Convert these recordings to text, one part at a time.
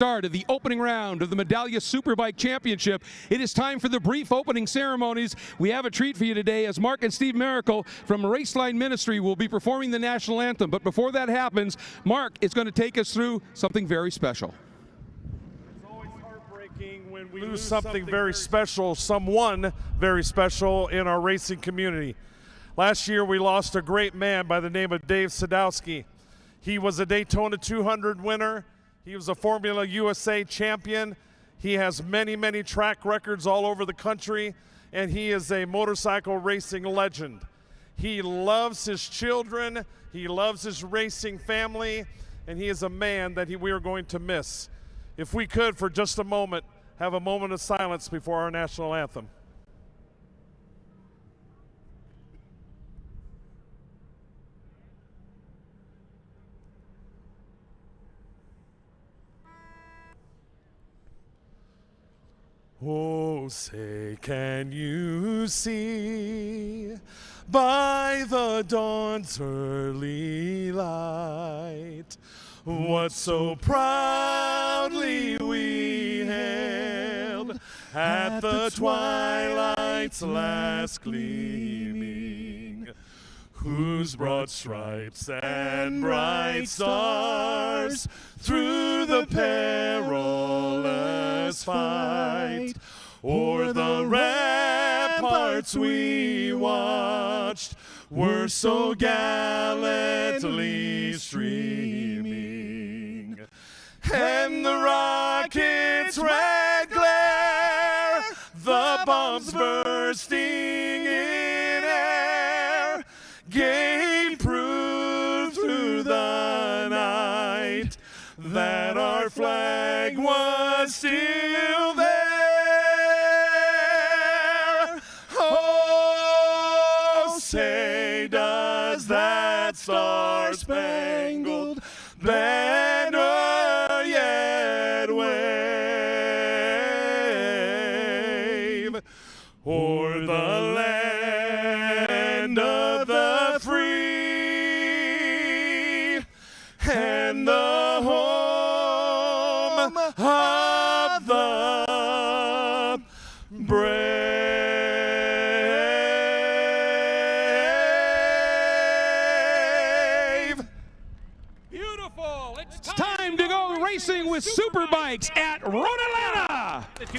start of the opening round of the Medallia Superbike Championship. It is time for the brief opening ceremonies. We have a treat for you today as Mark and Steve Miracle from Raceline Ministry will be performing the national anthem. But before that happens, Mark is going to take us through something very special. It's always heartbreaking when we lose something very special, someone very special in our racing community. Last year we lost a great man by the name of Dave Sadowski. He was a Daytona 200 winner. He was a Formula USA champion. He has many, many track records all over the country, and he is a motorcycle racing legend. He loves his children, he loves his racing family, and he is a man that he, we are going to miss. If we could, for just a moment, have a moment of silence before our national anthem. Oh, say, can you see by the dawn's early light what so proudly we hailed at the twilight's last gleaming? Whose broad stripes and bright stars through the perilous fight. O'er the ramparts we watched were so gallantly streaming. And the rocket's red glare the bombs bursting flag was still there. Oh, say does that star-spangled banner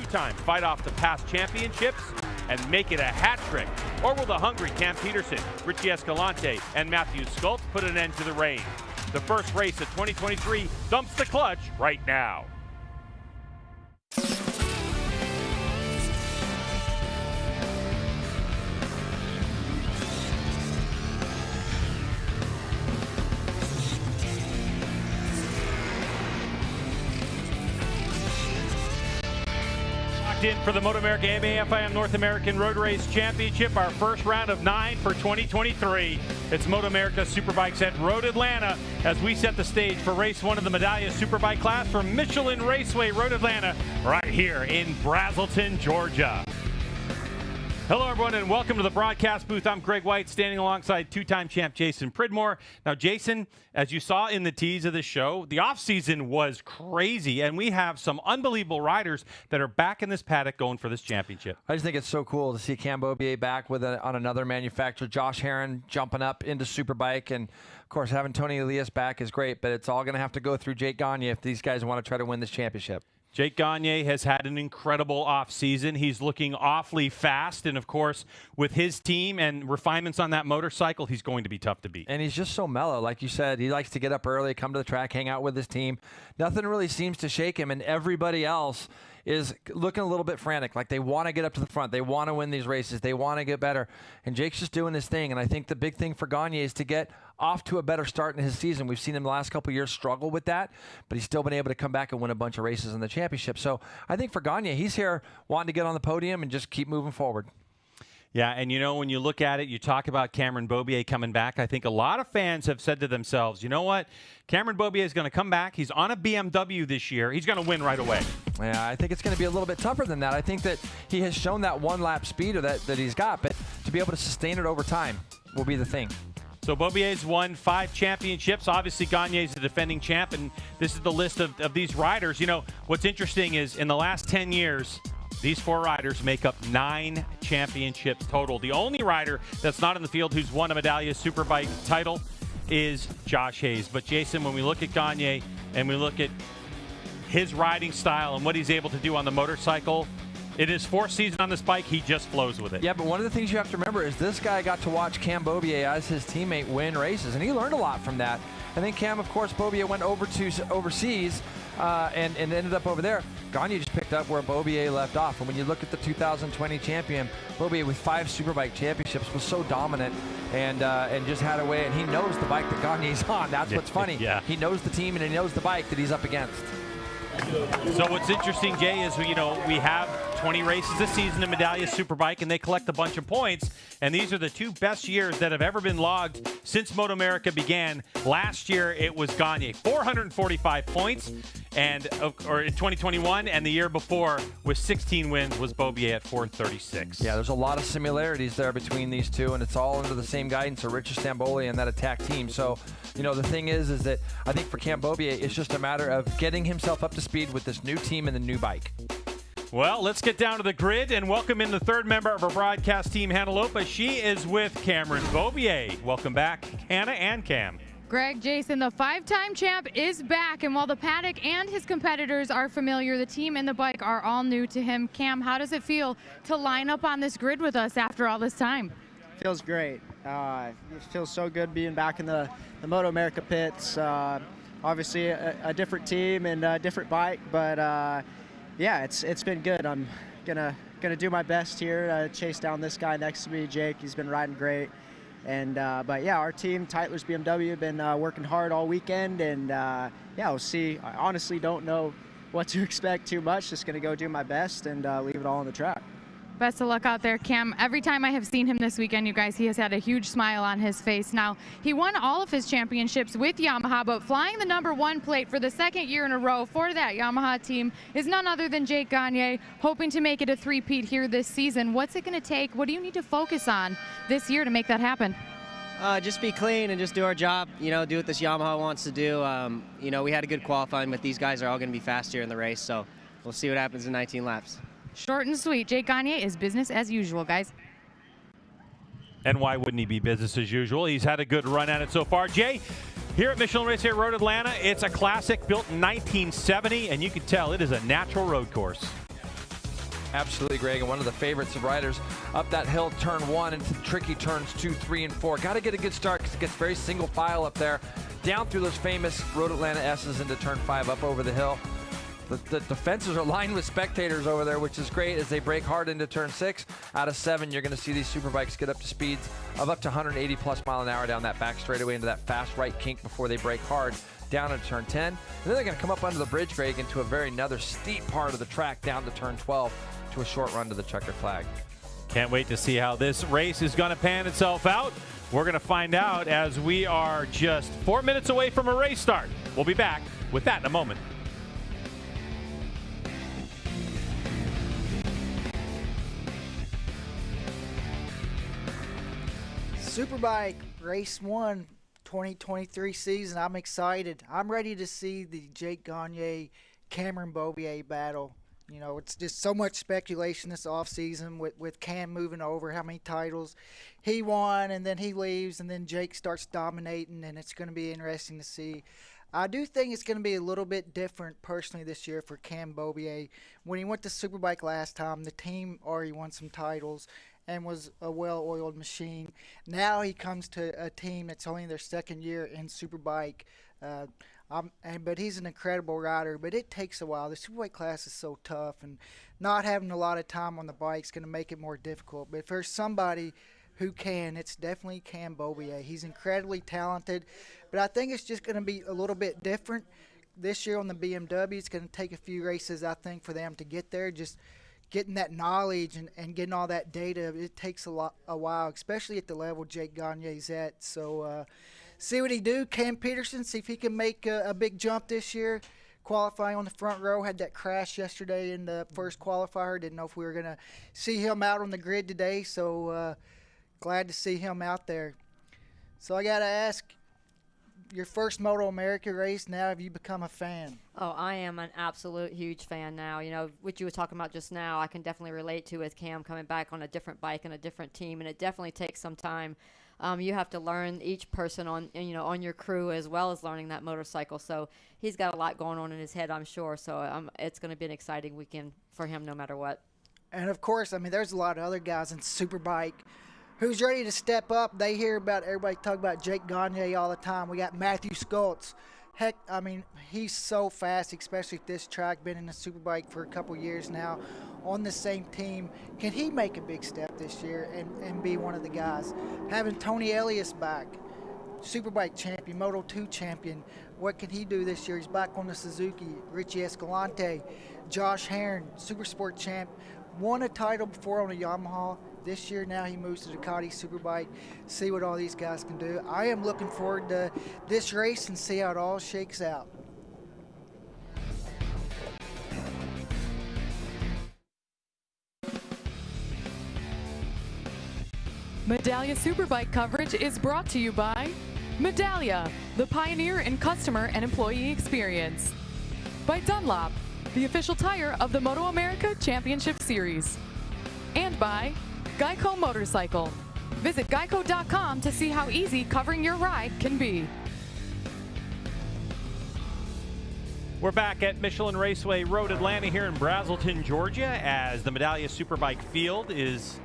Two-time fight off the past championships and make it a hat trick? Or will the hungry Cam Petersen, Richie Escalante, and Matthew Scholtz put an end to the reign? The first race of 2023 dumps the clutch right now. For the Moto America AMA North American Road Race Championship, our first round of nine for 2023. It's Moto America Superbikes at Road Atlanta as we set the stage for race one of the Medallia Superbike class from Michelin Raceway Road Atlanta right here in Braselton, Georgia. Hello, everyone, and welcome to the broadcast booth. I'm Greg White, standing alongside two-time champ Jason Pridmore. Now, Jason, as you saw in the tease of the show, the offseason was crazy, and we have some unbelievable riders that are back in this paddock going for this championship. I just think it's so cool to see Cam Beaubier back with a, on another manufacturer. Josh Herrin jumping up into Superbike, and of course having Toni Elias back is great. But it's all going to have to go through Jake Gagne if these guys want to try to win this championship. Jake Gagne has had an incredible offseason. He's looking awfully fast. And of course, with his team and refinements on that motorcycle, he's going to be tough to beat. And he's just so mellow. Like you said, he likes to get up early, come to the track, hang out with his team. Nothing really seems to shake him. And everybody else is looking a little bit frantic. Like they want to get up to the front. They want to win these races. They want to get better. And Jake's just doing his thing. And I think the big thing for Gagne is to get off to a better start in his season. We've seen him the last couple years struggle with that, but he's still been able to come back and win a bunch of races in the championship. So I think for Gagne, he's here wanting to get on the podium and just keep moving forward. Yeah, and you know, when you look at it, you talk about Cameron Beaubier coming back. I think a lot of fans have said to themselves, you know what? Cameron Beaubier is going to come back. He's on a BMW this year. He's going to win right away. Yeah, I think it's going to be a little bit tougher than that. I think that he has shown that one lap speed that, that he's got, but to be able to sustain it over time will be the thing. So Beaubier's won five championships. Obviously, Gagne's the defending champ, and this is the list of, of these riders. You know, what's interesting is in the last 10 years, these four riders make up nine championships total. The only rider that's not in the field who's won a Medallia Superbike title is Josh Hayes. But Jason, when we look at Gagne and we look at his riding style and what he's able to do on the motorcycle, in his fourth season on this bike, he just flows with it. Yeah, but one of the things you have to remember is this guy got to watch Cam Beaubier as his teammate win races, and he learned a lot from that. And then Cam, of course, Beaubier went over to overseas uh, and, and ended up over there. Gagne just picked up where Beaubier left off. And when you look at the 2020 champion, Beaubier with five Superbike championships was so dominant and uh, and just had a way. And he knows the bike that Gagne's on. That's what's funny. yeah. He knows the team and he knows the bike that he's up against. So what's interesting, Jay, is you know we have 20 races this season in Medallia Superbike, and they collect a bunch of points. And these are the two best years that have ever been logged since Moto America began. Last year it was Gagne, 445 points, and or in 2021, and the year before with 16 wins was Beaubier at 436. Yeah, there's a lot of similarities there between these two, and it's all under the same guidance of Richard Stanboli and that attack team. So, you know, the thing is, is that I think for Cam Beaubier, it's just a matter of getting himself up to speed with this new team and the new bike. Well, let's get down to the grid and welcome in the third member of our broadcast team, Hannah Lopa. She is with Cameron Beaubier. Welcome back, Hannah and Cam. Greg Jason, the five-time champ, is back, and while the paddock and his competitors are familiar, the team and the bike are all new to him. Cam, how does it feel to line up on this grid with us after all this time? Feels great. Uh, it feels so good being back in the, the Moto America pits. Uh, obviously, a, a, different team and a different bike, but uh, yeah, it's it's been good. I'm gonna gonna do my best here to chase down this guy next to me, Jake. He's been riding great. And uh, but yeah, our team, Tytler's BMW, been uh, working hard all weekend, and uh, yeah, we'll see. I honestly don't know what to expect too much. Just gonna go do my best and uh, leave it all on the track. Best of luck out there, Cam. Every time I have seen him this weekend, you guys, he has had a huge smile on his face. Now, he won all of his championships with Yamaha, but flying the number one plate for the second year in a row for that Yamaha team is none other than Jake Gagne, hoping to make it a three-peat here this season. What's it going to take? What do you need to focus on this year to make that happen? Uh, just be clean and just do our job. You know, do what this Yamaha wants to do. Um, you know, we had a good qualifying, but these guys are all going to be fast here in the race, so we'll see what happens in 19 laps. Short and sweet. Jake Gagne is business as usual, guys. And why wouldn't he be business as usual? He's had a good run at it so far. Jay, here at Michelin Race here at Road Atlanta, it's a classic built in 1970, and you can tell it is a natural road course. Absolutely, Greg, and one of the favorites of riders up that hill, turn one, into tricky turns two, three, and four. Got to get a good start because it gets very single file up there, down through those famous Road Atlanta S's into turn five, up over the hill. The, the, are lined with spectators over there, which is great as they break hard into turn six. Out of seven, you're going to see these superbikes get up to speeds of up to 180 plus mile an hour down that back straightaway into that fast right kink before they break hard down into turn 10. And then they're going to come up under the bridge, Greg, into a very another steep part of the track down to turn 12 to a short run to the checker flag. Can't wait to see how this race is going to pan itself out. We're going to find out as we are just four minutes away from a race start. We'll be back with that in a moment. Superbike Race 1 2023 season. I'm excited. I'm ready to see the Jake Gagne Cameron Beaubier battle. You know, it's just so much speculation this offseason with, with Cam moving over, how many titles he won, and then he leaves, and then Jake starts dominating, and it's going to be interesting to see. I do think it's going to be a little bit different personally this year for Cam Beaubier. When he went to Superbike last time, the team already won some titles and was a well-oiled machine. Now he comes to a team that's only their second year in Superbike. Uh, um, and but he's an incredible rider. But it takes a while. The Superbike class is so tough, and not having a lot of time on the bike is going to make it more difficult. But there's somebody who can, it's definitely Cam Beaubier. He's incredibly talented, but I think it's just going to be a little bit different this year on the BMW. It's going to take a few races, I think, for them to get there. Just getting that knowledge and, and getting all that data, it takes a lot a while, especially at the level Jake Gagne's at. So uh, see what he do. Cam Petersen, see if he can make a, a, big jump this year. Qualifying on the front row, had that crash yesterday in the first qualifier. Didn't know if we were gonna see him out on the grid today. So uh, glad to see him out there. So I got to ask, your first Moto America race. Now, have you become a fan? Oh, I am an absolute huge fan now. You know, what you were talking about just now, I can definitely relate to with Cam coming back on a different bike and a different team, and it definitely takes some time. Um, you have to learn each person on you know on your crew as well as learning that motorcycle. So he's got a lot going on in his head, I'm sure. So um, it's going to be an exciting weekend for him, no matter what. And of course, I mean, there's a lot of other guys in Superbike who's ready to step up. They hear about everybody talk about Jake Gagne all the time. We got Matthew Scholtz. Heck, I mean, he's so fast, especially at this track. Been in the Superbike for a couple years now, on the same team. Can he make a big step this year and, and be one of the guys? Having Toni Elias back, Superbike champion, Moto 2 champion. What can he do this year? He's back on the Suzuki. Richie Escalante, Josh Herrin, Supersport champ, won a title before on a Yamaha this year now he moves to Ducati Superbike. See what all these guys can do. I am looking forward to this race and see how it all shakes out. Medallia Superbike coverage is brought to you by Medallia, the pioneer in customer and employee experience. By Dunlop, the official tire of the Moto America Championship Series. And by Geico Motorcycle. Visit geico.com to see how easy covering your ride can be. We're back at Michelin Raceway Road Atlanta here in Braselton, Georgia, as the Medallia Superbike field is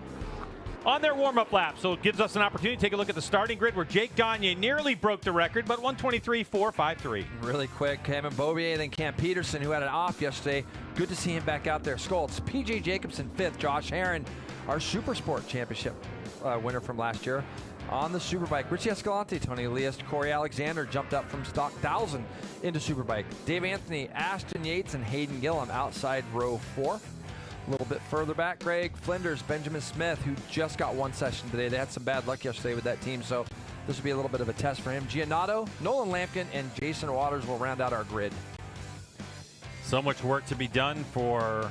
on their warm-up lap. So it gives us an opportunity to take a look at the starting grid where Jake Gagne nearly broke the record, but 123.453. Really quick, Cameron Beaubier, then Cam Petersen, who had it off yesterday. Good to see him back out there. Scholtz, PJ Jacobsen, fifth, Josh Herrin our Super Sport Championship uh, winner from last year. On the Superbike, Richie Escalante, Toni Elias, Corey Alexander jumped up from stock 1000 into Superbike. Dave Anthony, Ashton Yates, and Hayden Gillim outside row four. A little bit further back, Greg Flinders, Benjamin Smith, who just got one session today. They had some bad luck yesterday with that team, so this will be a little bit of a test for him. Giannato, Nolan Lamkin, and Jason Waters will round out our grid. So much work to be done for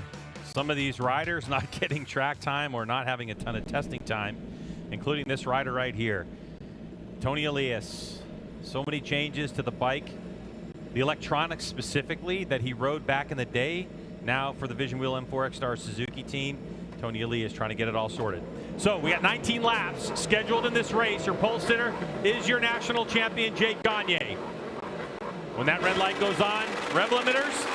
some of these riders not getting track time or not having a ton of testing time, including this rider right here. Toni Elias. So many changes to the bike. The electronics specifically that he rode back in the day. Now for the Vision Wheel M4 ECSTAR Suzuki team, Toni Elias trying to get it all sorted. So we got 19 laps scheduled in this race. Your pole sitter is your national champion, Jake Gagne. When that red light goes on, rev limiters,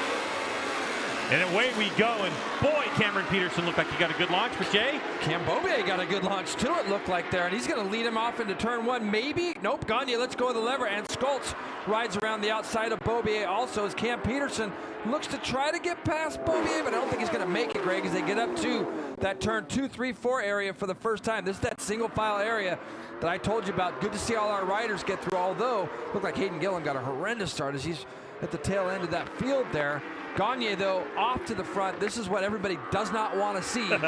and away we go. And boy, Cameron Petersen looked like he got a good launch. But Jay? Cam Beaubier got a good launch too, it looked like there. And he's going to lead him off into turn one. Maybe. Nope. Gagne, let's go with the lever. And Scholtz rides around the outside of Beaubier also as Cam Petersen looks to try to get past Beaubier, but I don't think he's going to make it, Greg, as they get up to that turn two, three, four area for the first time. This is that single file area that I told you about. Good to see all our riders get through, although looked like Hayden Gillim got a horrendous start as he's at the tail end of that field there. Gagne, though, off to the front. This is what everybody does not want to see.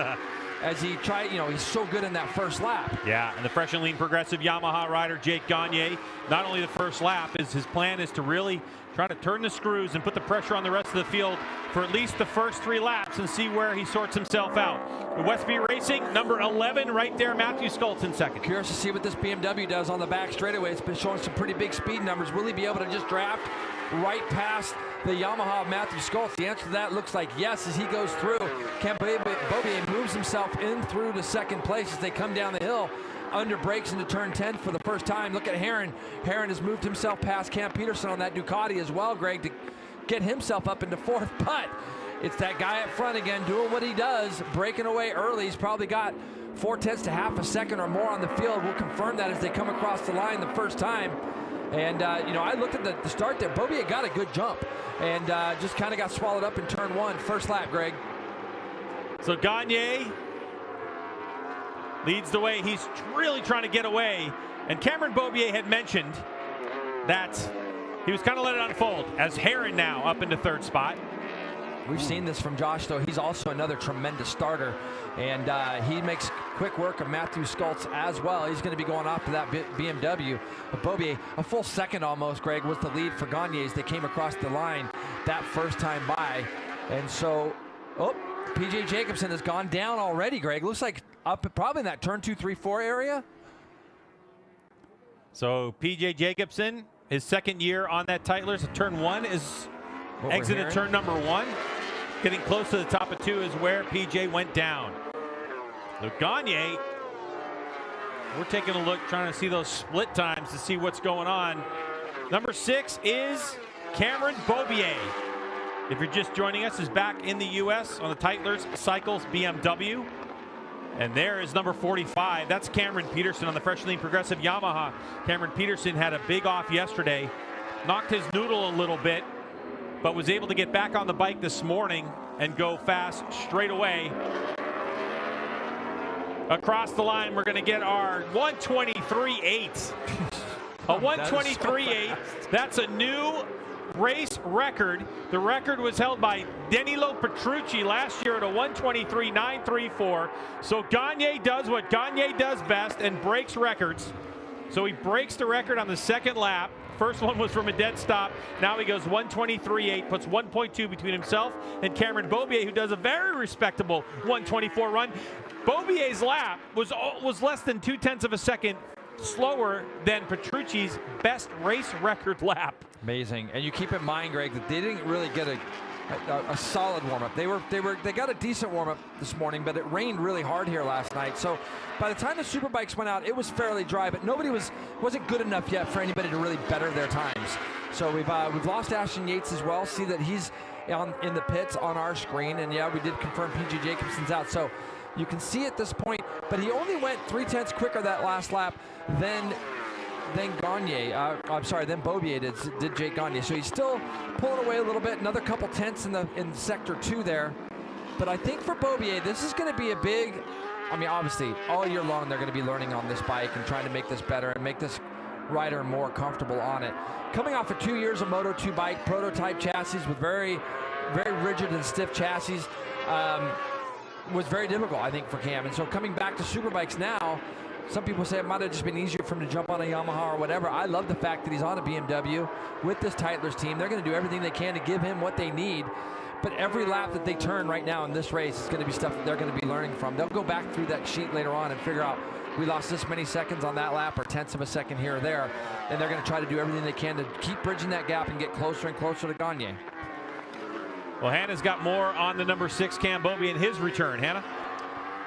as he tried, you know, he's so good in that first lap. Yeah, and the fresh and lean progressive Yamaha rider, Jake Gagne, not only the first lap, is his plan is to really try to turn the screws and put the pressure on the rest of the field for at least the first three laps and see where he sorts himself out. The Westby Racing, number 11 right there, Matthew Scholtz in second. Curious to see what this BMW does on the back straightaway. It's been showing some pretty big speed numbers. Will he be able to just draft right past the Yamaha Matthew Scholtz? The answer to that looks like yes as he goes through. Beaubier moves himself in through to second place as they come down the hill under brakes into turn 10 for the first time. Look at Herrin. Herrin has moved himself past Cam Petersen on that Ducati as well, Greg, to get himself up into fourth. But it's that guy up front again doing what he does, breaking away early. He's probably got four tenths to half a second or more on the field. We'll confirm that as they come across the line the first time. And, uh, you know, I looked at the, the start there. Beaubier got a good jump and uh, just kind of got swallowed up in turn one. First lap, Greg. So Gagne leads the way. He's really trying to get away. And Cameron Beaubier had mentioned that he was kind of let it unfold as Herrin now up into third spot. We've seen this from Josh, though. He's also another tremendous starter, and uh, he makes quick work of Matthew Scholtz as well. He's going to be going off to that BMW. But Beaubier, a full second almost, Greg, was the lead for Gagne as they came across the line that first time by. And so, oh, PJ Jacobsen has gone down already, Greg. Looks like up probably in that turn two, three, four area. So PJ Jacobsen, his second year on that Tytlers. Turn one is What exited turn number one. Getting close to the top of two is where PJ went down. So Gagne, we're taking a look, trying to see those split times to see what's going on. Number six is Cameron Beaubier. If you're just joining us, is back in the U.S. on the Tytler's Cycles BMW. And there is number 45. That's Cameron Petersen on the Fresh Lean Progressive Yamaha. Cameron Petersen had a big off yesterday, knocked his noodle a little bit, but was able to get back on the bike this morning and go fast straight away. Across the line, we're going to get our 123.8. A 123.8. That's a new race record. The record was held by Danilo Petrucci last year at a 123.934. So Gagne does what Gagne does best and breaks records. So he breaks the record on the second lap. First one was from a dead stop. Now he goes 123.8, puts 1.2 between himself and Cameron Beaubier, who does a very respectable 124 run. Beaubier's lap was was less than two tenths of a second slower than Petrucci's best race record lap. Amazing. And you keep in mind, Greg, that they didn't really get a, a, a solid warm up. They were they were they got a decent warm up this morning, but it rained really hard here last night. So by the time the superbikes went out, it was fairly dry, but nobody was wasn't good enough yet for anybody to really better their times. So we've uh, we've lost Ashton Yates as well. See that he's on in the pits on our screen, and yeah, we did confirm PJ Jacobsen's out. So you can see at this point, but he only went three tenths quicker that last lap than than Gagne. Uh, I'm sorry, then Beaubier did, did Jake Gagne. So he's still pulling away a little bit. Another couple tenths in the in sector two there. But I think for Beaubier, this is going to be a big. I mean, obviously, all year long they're going to be learning on this bike and trying to make this better and make this rider more comfortable on it. Coming off of two years of Moto 2 bike, prototype chassis with very, very rigid and stiff chassis. Um, was very difficult, I think, for Cam. And so coming back to superbikes now, some people say it might have just been easier for him to jump on a Yamaha or whatever. I love the fact that he's on a BMW with this Tytler's team. They're going to do everything they can to give him what they need. But every lap that they turn right now in this race is going to be stuff that they're going to be learning from. They'll go back through that sheet later on and figure out we lost this many seconds on that lap or tenths of a second here or there. And they're going to try to do everything they can to keep bridging that gap and get closer and closer to Gagne. Well, Hannah's got more on the number six Cam Beaubier and his return. Hannah?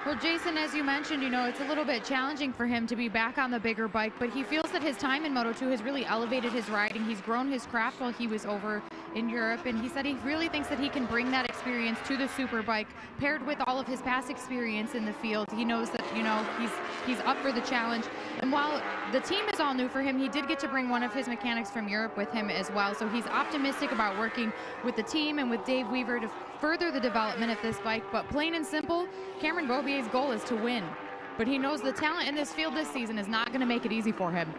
Well, Jason, as you mentioned, you know, it's a little bit challenging for him to be back on the bigger bike, but he feels that his time in Moto2 has really elevated his riding. He's grown his craft while he was over in Europe, and he said he really thinks that he can bring that experience to the superbike, paired with all of his past experience in the field. He knows that, you know, he's he's up for the challenge. And while the team is all new for him, he did get to bring one of his mechanics from Europe with him as well. So he's optimistic about working with the team and with Dave Weaver to further the development of this bike. But plain and simple, Cameron Beaubier's goal is to win. But he knows the talent in this field this season is not going to make it easy for him.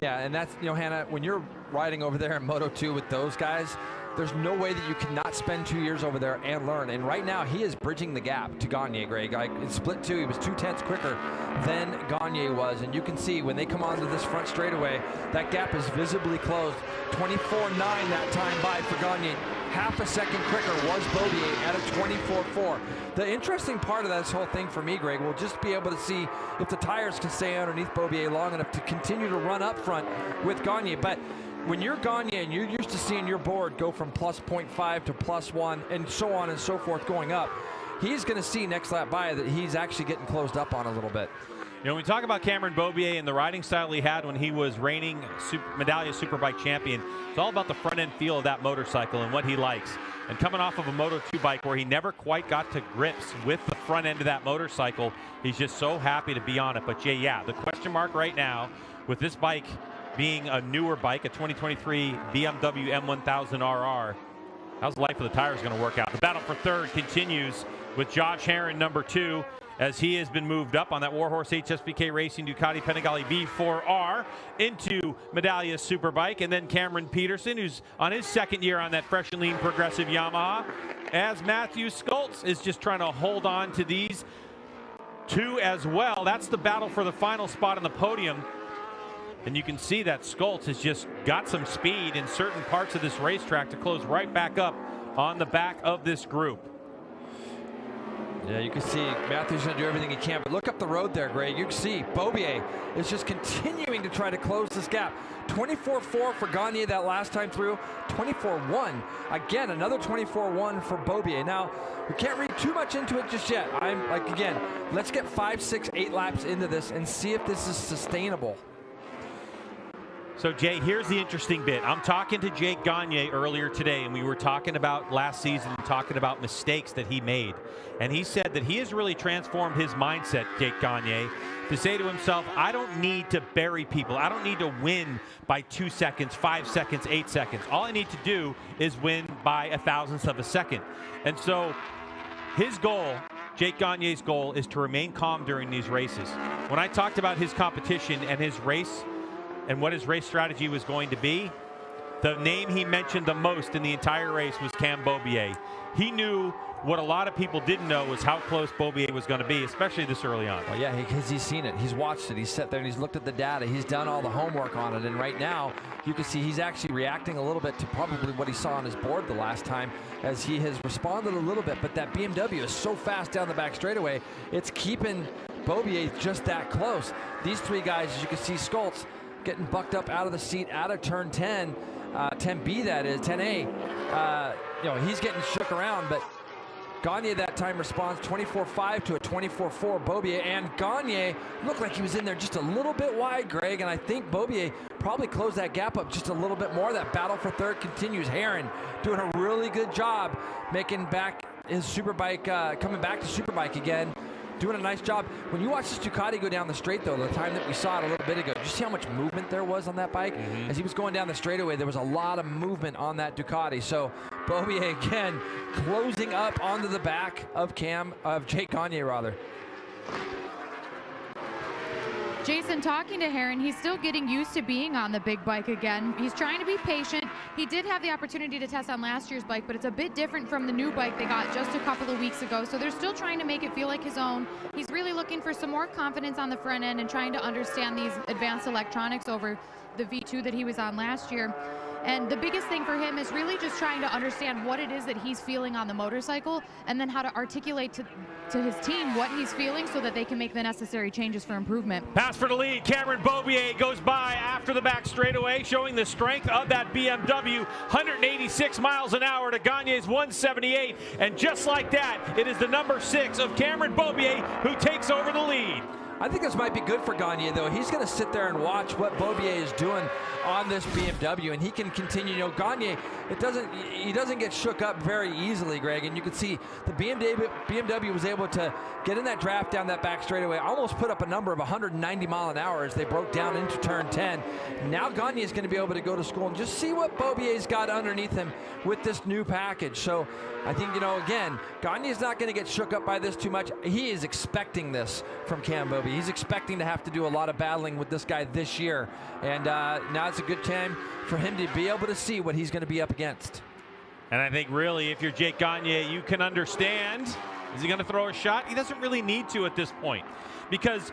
Yeah, and that's, you know, Hannah, when you're riding over there in Moto 2 with those guys, there's no way that you cannot spend two years over there and learn. And right now, he is bridging the gap to Gagne, Greg. Like in split two, he was two tenths quicker than Gagne was. And you can see when they come onto this front straightaway, that gap is visibly closed. 24.9 that time by for Gagne. Half a second quicker was Beaubier at a 24.4. The interesting part of this whole thing for me, Greg, will just be able to see if the tires can stay underneath Beaubier long enough to continue to run up front with Gagne. But when you're Gagne and you're used to seeing your board go from plus 0.5 to plus 1 and so on and so forth going up, he's going to see next lap by that he's actually getting closed up on a little bit. You know, when we talk about Cameron Beaubier and the riding style he had when he was reigning super, Medallia Superbike champion, it's all about the front end feel of that motorcycle and what he likes. And coming off of a Moto 2 bike where he never quite got to grips with the front end of that motorcycle, he's just so happy to be on it. But yeah, yeah, the question mark right now with this bike being a newer bike, a 2023 BMW M1000RR, how's the life of the tires going to work out? The battle for third continues with Josh Herrin, number two, as he has been moved up on that Warhorse HSBK Racing Ducati Panigale V4R into Medallia Superbike. And then Cameron Petersen, who's on his second year on that fresh and lean progressive Yamaha, as Matthew Scholtz is just trying to hold on to these two as well. That's the battle for the final spot on the podium. And you can see that Scholtz has just got some speed in certain parts of this racetrack to close right back up on the back of this group. Yeah, you can see Matthews going to do everything he can, but look up the road there, Greg. You can see Beaubier is just continuing to try to close this gap. 24-4 for Gagne that last time through, 24-1. Again, another 24-1 for Beaubier. Now, we can't read too much into it just yet. I'm like, again, let's get five, six, eight laps into this and see if this is sustainable. So, Jay, here's the interesting bit. I'm talking to Jake Gagne earlier today, and we were talking about last season talking about mistakes that he made. And he said that he has really transformed his mindset, Jake Gagne, to say to himself, I don't need to bury people. I don't need to win by two seconds, five seconds, eight seconds. All I need to do is win by a thousandth of a second. And so his goal Jake Gagne's goal is to remain calm during these races. When I talked about his competition and his race and what his race strategy was going to be, the name he mentioned the most in the entire race was Cam Beaubier. He knew what a lot of people didn't know was how close Beaubier was going to be, especially this early on. Well, yeah, because he's seen it. He's watched it. He's sat there and he's looked at the data. He's done all the homework on it. And right now, you can see he's actually reacting a little bit to probably what he saw on his board the last time as he has responded a little bit. But that BMW is so fast down the back straightaway, it's keeping Beaubier just that close. These three guys, as you can see, Scholtz getting bucked up out of the seat out of turn 10, uh, 10B that is, 10A. Uh, you know, he's getting shook around, but Gagne that time responds 24-5 to a 24-4 Beaubier, and Gagne looked like he was in there just a little bit wide, Greg, and I think Beaubier probably closed that gap up just a little bit more. That battle for third continues. Herrin doing a really good job making back his superbike, uh, coming back to superbike again doing a nice job. When you watch this Ducati go down the straight, though, the time that we saw it a little bit ago, did you see how much movement there was on that bike? Mm -hmm. As he was going down the straightaway, there was a lot of movement on that Ducati. So Beaubier again closing up onto the back of Cam, of Jake Gagne, rather. Jason, talking to Herrin, he's still getting used to being on the big bike again. He's trying to be patient. He did have the opportunity to test on last year's bike, but it's a bit different from the new bike they got just a couple of weeks ago. So they're still trying to make it feel like his own. He's really looking for some more confidence on the front end and trying to understand these advanced electronics over the V2 that he was on last year. And the biggest thing for him is really just trying to understand what it is that he's feeling on the motorcycle and then how to articulate to, to his team what he's feeling so that they can make the necessary changes for improvement. Pass for the lead. Cameron Beaubier goes by after the back straightaway, showing the strength of that BMW. 186 miles an hour to Gagne's 178. And just like that, it is the number six of Cameron Beaubier who takes over the lead. I think this might be good for Gagne, though. He's going to sit there and watch what Beaubier is doing on this BMW, and he can continue. You know, Gagne, it doesn't, he doesn't get shook up very easily, Greg. And you can see the BMW, BMW was able to get in that draft down that back straightaway, almost put up a number of 190 mile an hour as they broke down into turn 10. Now Gagne is going to be able to go to school and just see what Beaubier's got underneath him with this new package. So I think, you know, again, Gagne is not going to get shook up by this too much. He is expecting this from Cam He's expecting to have to do a lot of battling with this guy this year. And uh, now it's a good time for him to be able to see what he's going to be up against. And I think really, if you're Jake Gagne, you can understand. Is he going to throw a shot? He doesn't really need to at this point because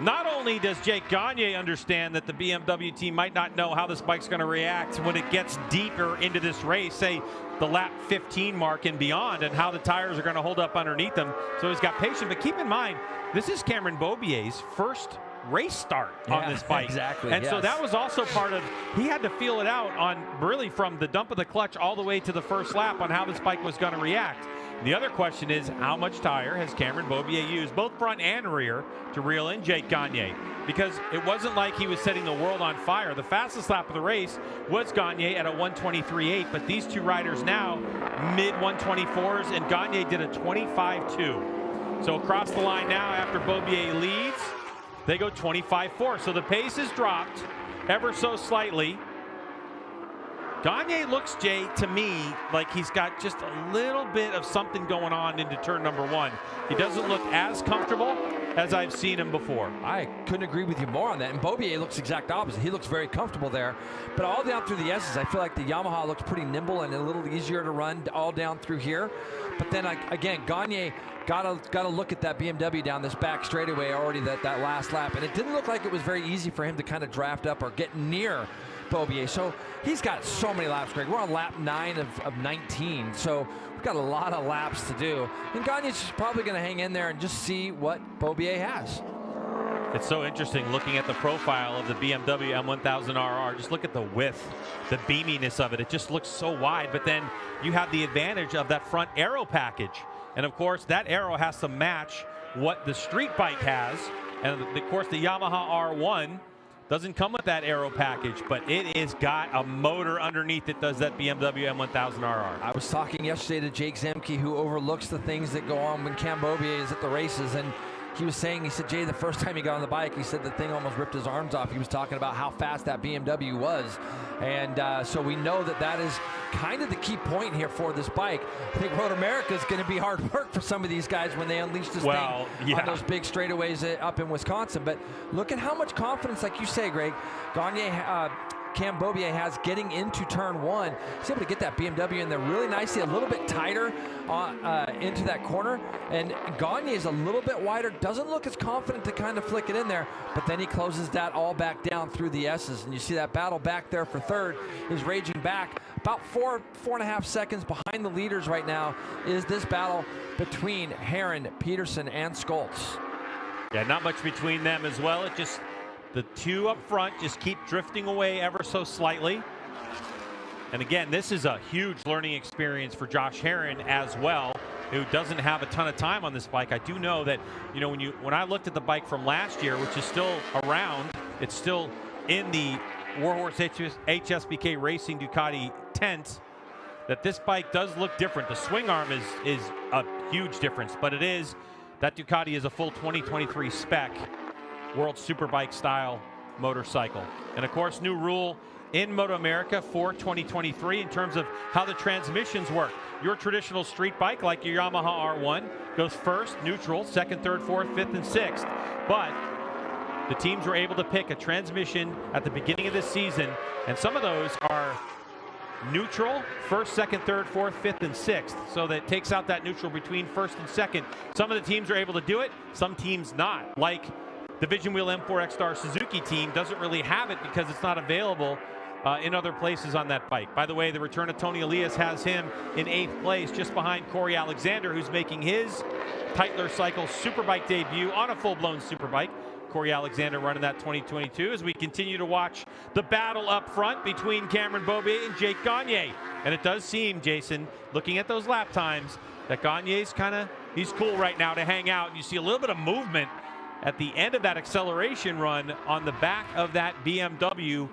not only does Jake Gagne understand that the BMW team might not know how this bike's going to react when it gets deeper into this race, say the lap 15 mark and beyond, and how the tires are going to hold up underneath them. So he's got patience. But keep in mind, this is Cameron Beaubier's first race start yeah, on this bike. Exactly. And yes. so that was also part of, he had to feel it out on really from the dump of the clutch all the way to the first lap on how this bike was going to react. The other question is how much tire has Cameron Beaubier used, both front and rear, to reel in Jake Gagne? Because it wasn't like he was setting the world on fire. The fastest lap of the race was Gagne at a 123.8, but these two riders now mid 124s, and Gagne did a 25.2. So across the line now after Beaubier leads, they go 25-4. So the pace has dropped ever so slightly. Gagne looks, Jay, to me, like he's got just a little bit of something going on into turn number one. He doesn't look as comfortable as I've seen him before. I couldn't agree with you more on that. And Beaubier looks exact opposite. He looks very comfortable there. But all down through the S's, I feel like the Yamaha looks pretty nimble and a little easier to run all down through here. But then, again, Gagne got to got to look at that BMW down this back straightaway already that, that last lap. And it didn't look like it was very easy for him to kind of draft up or get near Beaubier. So he's got so many laps, Greg. We're on lap nine of, of 19. So we've got a lot of laps to do. And Gagne's probably going to hang in there and just see what Beaubier has. It's so interesting looking at the profile of the BMW M1000RR. Just look at the width, the beaminess of it. It just looks so wide, but then you have the advantage of that front arrow package. And of course, that arrow has to match what the street bike has. And of course, the Yamaha R1 doesn't come with that aero package, but it has got a motor underneath that does that BMW M1000RR. I was talking yesterday to Jake Zemke, who overlooks the things that go on when Cam Beaubier is at the races, and he was saying, he said, Jay, the first time he got on the bike, he said the thing almost ripped his arms off. He was talking about how fast that BMW was. And uh, so we know that that is kind of the key point here for this bike. I think Road America is going to be hard work for some of these guys when they unleash this well, thing yeah. on those big straightaways up in Wisconsin. But look at how much confidence, like you say, Greg, Gagne uh, Cam Beaubier has getting into turn one. He's able to get that BMW in there really nicely, a little bit tighter uh, uh, into that corner. And Gagne is a little bit wider, doesn't look as confident to kind of flick it in there, but then he closes that all back down through the S's. And you see that battle back there for third is raging back. About four, four and a half seconds behind the leaders right now is this battle between Herrin, Petersen, and Scholtz. Yeah, not much between them as well. It just the two up front just keep drifting away ever so slightly. And again, this is a huge learning experience for Josh Herrin as well, who doesn't have a ton of time on this bike. I do know that, you know, when you when I looked at the bike from last year, which is still around, it's still in the Warhorse HSBK Racing Ducati tent, that this bike does look different. The swing arm is is a huge difference, but it is that Ducati is a full 2023 spec World Superbike style motorcycle. And of course, new rule in Moto America for 2023 in terms of how the transmissions work. Your traditional street bike, like your Yamaha R1, goes first, neutral, second, third, fourth, fifth, and sixth. But the teams were able to pick a transmission at the beginning of this season, and some of those are neutral, first, second, third, fourth, fifth, and sixth. So that takes out that neutral between first and second. Some of the teams are able to do it, some teams not. Like the Vision Wheel M4 ECSTAR Suzuki team doesn't really have it because it's not available uh, in other places on that bike. By the way, the return of Toni Elias has him in eighth place, just behind Corey Alexander, who's making his Tytler Cycle Superbike debut on a full-blown Superbike. Corey Alexander running that 2022 as we continue to watch the battle up front between Cameron Beaubier and Jake Gagne. And it does seem, Jason, looking at those lap times, that Gagne's kind of, he's cool right now to hang out. And You see a little bit of movement at the end of that acceleration run on the back of that BMW.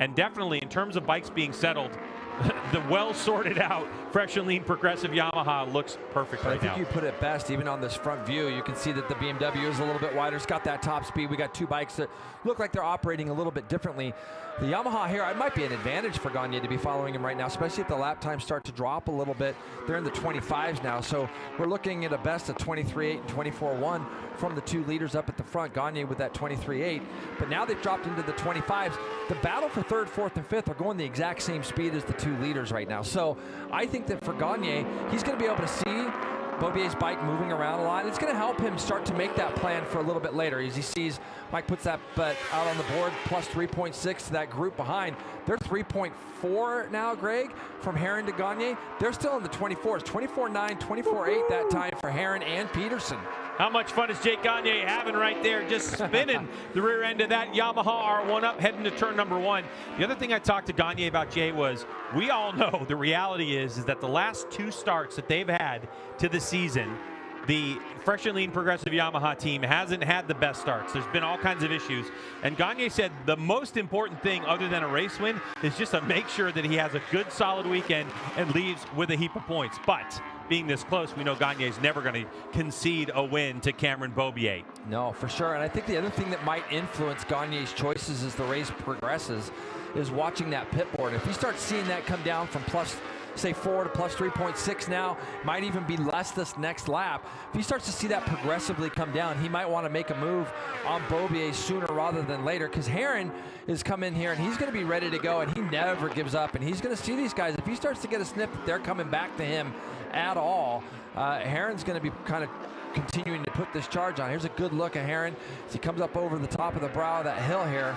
And definitely in terms of bikes being settled, the well sorted out, fresh and lean progressive Yamaha looks perfect right I think now. you put it best, even on this front view. You can see that the BMW is a little bit wider. It's got that top speed. We got two bikes that look like they're operating a little bit differently. The Yamaha here, it might be an advantage for Gagne to be following him right now, especially if the lap times start to drop a little bit. They're in the 25s now, so we're looking at a best of 23.8 and 24.1 from the two leaders up at the front. Gagne with that 23.8, but now they've dropped into the 25s. The battle for third, fourth, and fifth are going the exact same speed as the two leaders right now. So I think that for Gagne, he's going to be able to see Beaubier's bike moving around a lot. It's going to help him start to make that plan for a little bit later as he sees Mike puts that bet out on the board plus 3.6 to that group behind. They're 3.4 now, Greg, from Herrin to Gagne. They're still in the 24s, 24.9, 24.8 that time for Herrin and Petersen. How much fun is Jake Gagne having right there, just spinning the rear end of that Yamaha R1 up, heading to turn number one. The other thing I talked to Gagne about, Jay, was we all know the reality is, is that the last two starts that they've had to the season, the fresh and lean progressive Yamaha team hasn't had the best starts. There's been all kinds of issues. And Gagne said the most important thing other than a race win is just to make sure that he has a good solid weekend and leaves with a heap of points. But being this close, we know Gagne is never going to concede a win to Cameron Beaubier. No, for sure. And I think the other thing that might influence Gagne's choices as the race progresses is watching that pit board. If he starts seeing that come down from plus say 4 to plus 3.6 now, might even be less this next lap. If he starts to see that progressively come down, he might want to make a move on Beaubier sooner rather than later because Herrin is coming here and he's going to be ready to go and he never gives up and he's going to see these guys. If he starts to get a sniff they're coming back to him at all, uh, Herrin's going to be kind of continuing to put this charge on. Here's a good look at Herrin as he comes up over the top of the brow of that hill here.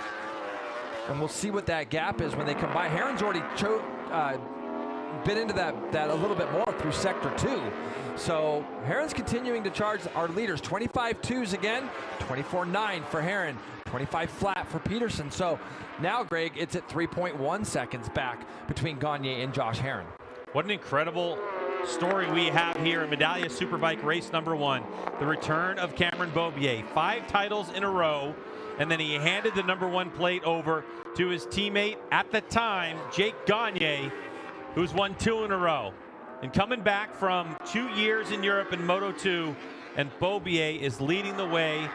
and we'll see what that gap is when they come by. Herrin's already uh, bit into that, that a little bit more through sector two. So Herrin's continuing to charge our leaders. 25 twos again, 24-9 for Herrin, 25 flat for Petersen. So now, Greg, it's at 3.1 seconds back between Gagne and Josh Herrin. What an incredible story we have here in Medallia Superbike race number one. The return of Cameron Beaubier. Five titles in a row, and then he handed the number one plate over to his teammate at the time, Jake Gagne, who's won two in a row. And coming back from two years in Europe in Moto 2, and Bobier is leading the way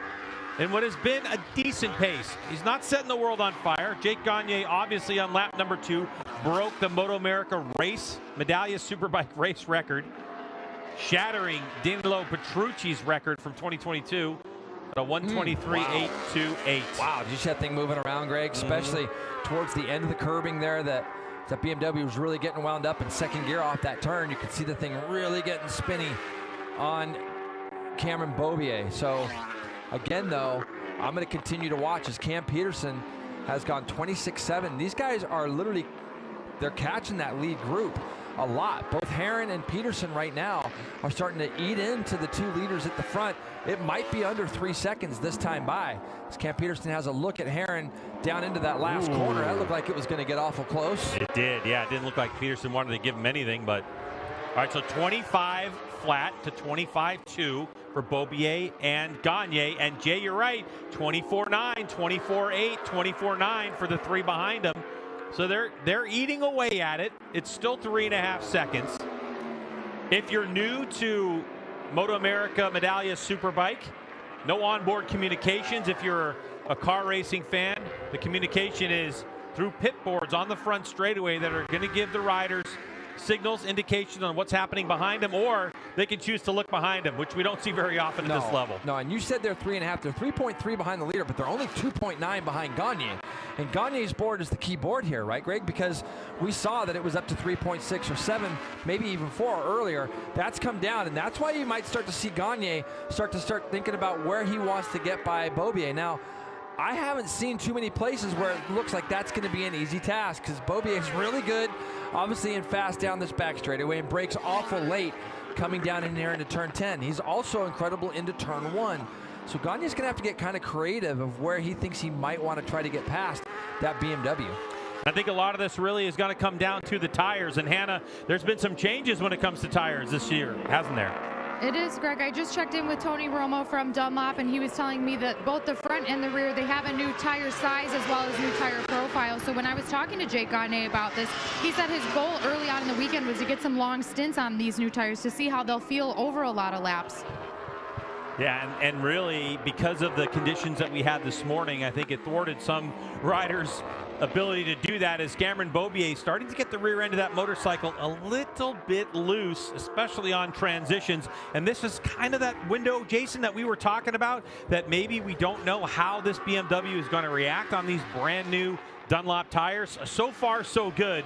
in what has been a decent pace. He's not setting the world on fire. Jake Gagne, obviously on lap number two, broke the Moto America race, Medallia Superbike race record, shattering Danilo Petrucci's record from 2022 at a hmm. 123.828. Wow, did you see that thing moving around, Greg? Mm-hmm. Especially towards the end of the curbing there that that BMW was really getting wound up in second gear off that turn. You could see the thing really getting spinny on Cameron Beaubier. So again, though, I'm going to continue to watch as Cam Petersen has gone 26-7. These guys are literally, they're catching that lead group a lot. Both Herrin and Petersen right now are starting to eat into the two leaders at the front. It might be under three seconds this time by. As Cam Petersen has a look at Herrin down into that last Ooh. corner. That looked like it was going to get awful close. It did, yeah. It didn't look like Petersen wanted to give him anything, but all right. So 25 flat to 25-2 for Beaubier and Gagne. And Jay, you're right. 24-9, 24-8, 24-9 for the three behind him. So they're they're eating away at it. It's still three and a half seconds. If you're new to Moto America Medallia Superbike, no onboard communications. If you're a car racing fan, the communication is through pit boards on the front straightaway that are going to give the riders signals, indications on what's happening behind them, or they can choose to look behind them, which we don't see very often no, at this level. No, and you said they're three and a half. They're 3.3 behind the leader, but they're only 2.9 behind Gagne. And Gagne's board is the key board here, right, Greg? Because we saw that it was up to 3.6 or 7, maybe even 4 earlier. That's come down, and that's why you might start to see Gagne start to start thinking about where he wants to get by Beaubier. Now, I haven't seen too many places where it looks like that's going to be an easy task because Beaubier is really good, obviously, and fast down this back straightaway and brakes awful late coming down in here into turn 10. He's also incredible into turn 1. So Gagne's going to have to get kind of creative of where he thinks he might want to try to get past that BMW. I think a lot of this really is going to come down to the tires. And Hannah, there's been some changes when it comes to tires this year, hasn't there? It is, Greg. I just checked in with Tony Romo from Dunlop, and he was telling me that both the front and the rear, they have a new tire size as well as new tire profile. So when I was talking to Jake Gagne about this, he said his goal early on in the weekend was to get some long stints on these new tires to see how they'll feel over a lot of laps. Yeah, and, and really, because of the conditions that we had this morning, I think it thwarted some riders' ability to do that as Cameron Beaubier starting to get the rear end of that motorcycle a little bit loose, especially on transitions. And this is kind of that window, Jason, that we were talking about, that maybe we don't know how this BMW is going to react on these brand new Dunlop tires. So far, so good.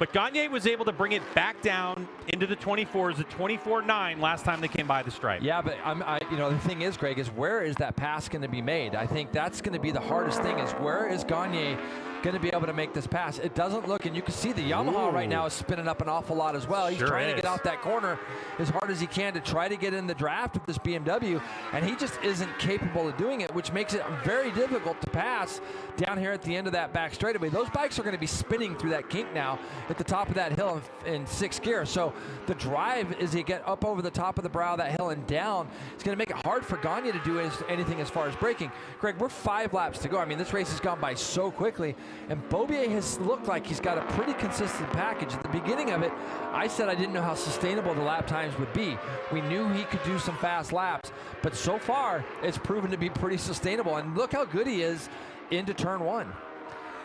But Gagne was able to bring it back down into the 24s at 24-9 last time they came by the stripe. Yeah, but I'm, I, you know, the thing is, Greg, is where is that pass going to be made? I think that's going to be the hardest thing. Is where is Gagne going to be able to make this pass? It doesn't look, and you can see the Yamaha Ooh. right now is spinning up an awful lot as well. He's Sure trying is. to get out that corner as hard as he can to try to get in the draft with this BMW, and he just isn't capable of doing it, which makes it very difficult to pass down here at the end of that back straightaway. Those bikes are going to be spinning through that kink now at the top of that hill in, in sixth gear. So the drive as you get up over the top of the brow of that hill and down, it's going to make it hard for Gagne to do anything as far as braking. Greg, we're five laps to go. I mean, this race has gone by so quickly, and Beaubier has looked like he's got a pretty consistent package. At the beginning of it, I said I didn't know how sustainable the lap times would be. We knew he could do some fast laps, but so far it's proven to be pretty sustainable. And look how good he is into turn one.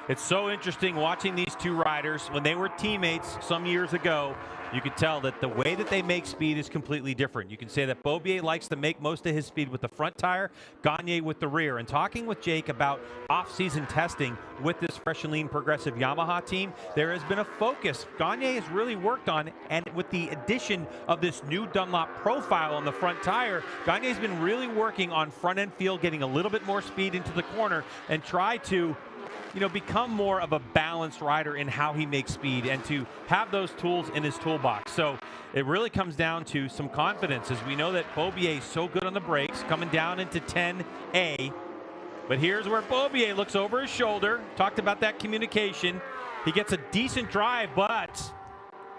It's so interesting watching these two riders. When they were teammates some years ago, you can tell that the way that they make speed is completely different. You can say that Beaubier likes to make most of his speed with the front tire, Gagne with the rear. And talking with Jake about off-season testing with this Fresh and Lean Progressive Yamaha team, there has been a focus. Gagne has really worked on, and with the addition of this new Dunlop profile on the front tire, Gagne's been really working on front-end feel, getting a little bit more speed into the corner, and try to you know, become more of a balanced rider in how he makes speed and to have those tools in his toolbox. So it really comes down to some confidence as we know that Beaubier is so good on the brakes, coming down into 10A. But here's where Beaubier looks over his shoulder, talked about that communication. He gets a decent drive, but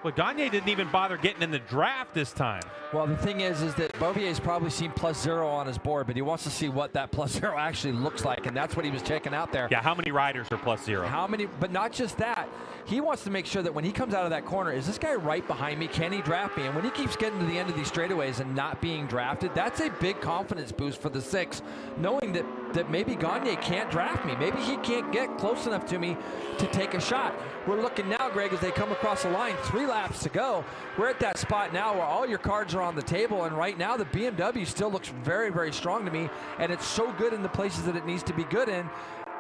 well, Gagne didn't even bother getting in the draft this time. Well, the thing is, is that Beaubier's probably seen plus zero on his board, but he wants to see what that plus zero actually looks like, and that's what he was checking out there. Yeah, how many riders are plus zero? How many? But not just that. He wants to make sure that when he comes out of that corner, is this guy right behind me? Can he draft me? And when he keeps getting to the end of these straightaways and not being drafted, that's a big confidence boost for the six, knowing that that maybe Gagne can't draft me. Maybe he can't get close enough to me to take a shot. We're looking now, Greg, as they come across the line, three laps to go. We're at that spot now where all your cards are on the table, and right now the BMW still looks very, very strong to me, and it's so good in the places that it needs to be good in.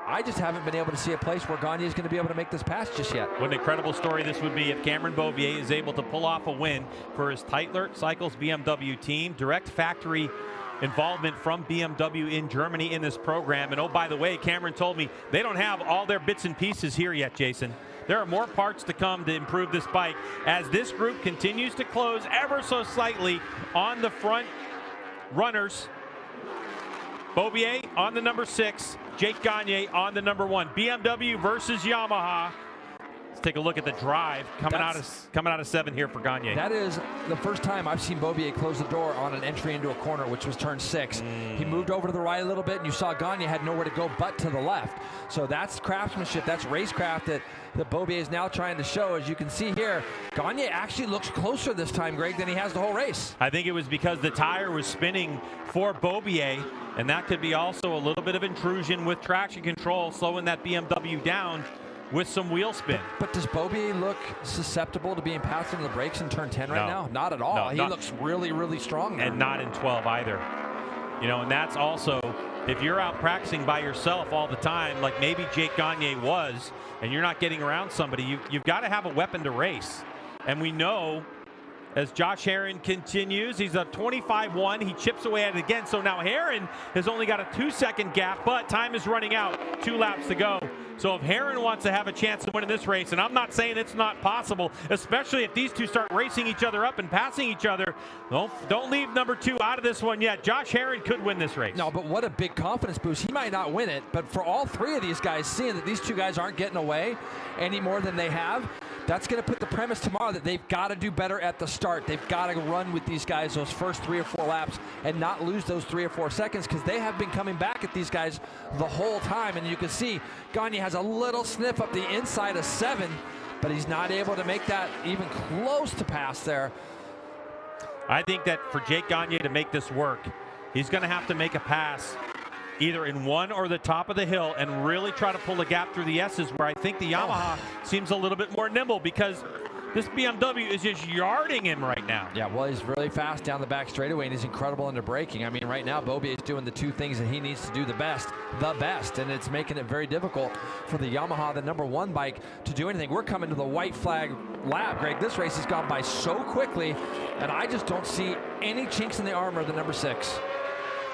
I just haven't been able to see a place where Gagne is going to be able to make this pass just yet. What an incredible story this would be if Cameron Beaubier is able to pull off a win for his Tytler Cycles BMW team. Direct factory involvement from BMW in Germany in this program. And oh, by the way, Cameron told me they don't have all their bits and pieces here yet, Jason. There are more parts to come to improve this bike as this group continues to close ever so slightly on the front runners. Beaubier on the number six, Jake Gagne on the number one. BMW versus Yamaha. Let's take a look at the drive coming That's, out of coming out of seven here for Gagne. That is the first time I've seen Beaubier close the door on an entry into a corner, which was turn six. Mm. He moved over to the right a little bit, and you saw Gagne had nowhere to go but to the left. So that's craftsmanship, that's racecraft that, that Beaubier is now trying to show. As you can see here, Gagne actually looks closer this time, Greg, than he has the whole race. I think it was because the tire was spinning for Beaubier, and that could be also a little bit of intrusion with traction control, slowing that BMW down with some wheel spin. But, but does Beaubier look susceptible to being passed into the brakes in turn 10 right no. now? Not at all. No, he not, looks really, really strong there. And not in 12 either. You know, and that's also, if you're out practicing by yourself all the time, like maybe Jake Gagne was, and you're not getting around somebody, you, you've got to have a weapon to race. And we know as Josh Herrin continues. He's a 25-1. He chips away at it again. So now Herrin has only got a two-second gap, but time is running out. Two laps to go. So if Herrin wants to have a chance to win in this race, and I'm not saying it's not possible, especially if these two start racing each other up and passing each other, don't, don't leave number two out of this one yet. Josh Herrin could win this race. No, but what a big confidence boost. He might not win it, but for all three of these guys, seeing that these two guys aren't getting away any more than they have, that's going to put the premise tomorrow that they've got to do better at the start. They've got to run with these guys those first three or four laps and not lose those three or four seconds because they have been coming back at these guys the whole time. And you can see Gagne has a little sniff up the inside of seven, but he's not able to make that even close to pass there. I think that for Jake Gagne to make this work, he's going to have to make a pass either in one or the top of the hill and really try to pull the gap through the S's where I think the Yamaha oh. seems a little bit more nimble because this BMW is just yarding him right now. Yeah, well, he's really fast down the back straightaway, and he's incredible into braking. I mean, right now, Beaubier is doing the two things that he needs to do the best, the best, and it's making it very difficult for the Yamaha, the number one bike, to do anything. We're coming to the white flag lap, Greg. This race has gone by so quickly, and I just don't see any chinks in the armor of the number six.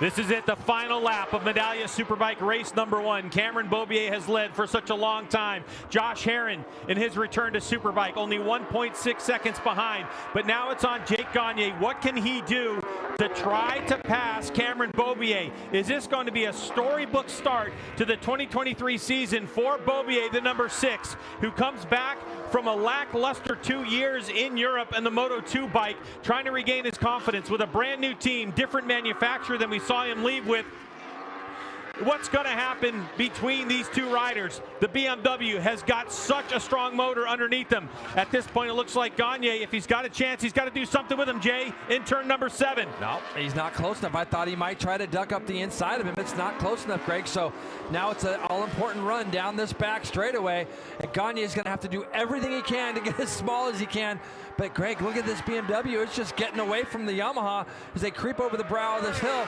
This is it, the final lap of Medallia Superbike race number one. Cameron Beaubier has led for such a long time. Josh Herrin in his return to Superbike, only 1.6 seconds behind. But now it's on Jake Gagne. What can he do to try to pass Cameron Beaubier? Is this going to be a storybook start to the 2023 season for Beaubier, the number six, who comes back from a lackluster two years in Europe and the Moto 2 bike, trying to regain his confidence with a brand new team, different manufacturer than we saw him leave with what's going to happen between these two riders. The BMW has got such a strong motor underneath them. At this point, it looks like Gagne, if he's got a chance, he's got to do something with him, Jay, in turn number seven. No, he's not close enough. I thought he might try to duck up the inside of him. It's not close enough, Greg. So now it's an all-important run down this back straightaway. And Gagne is going to have to do everything he can to get as small as he can. But Greg, look at this BMW. It's just getting away from the Yamaha as they creep over the brow of this hill.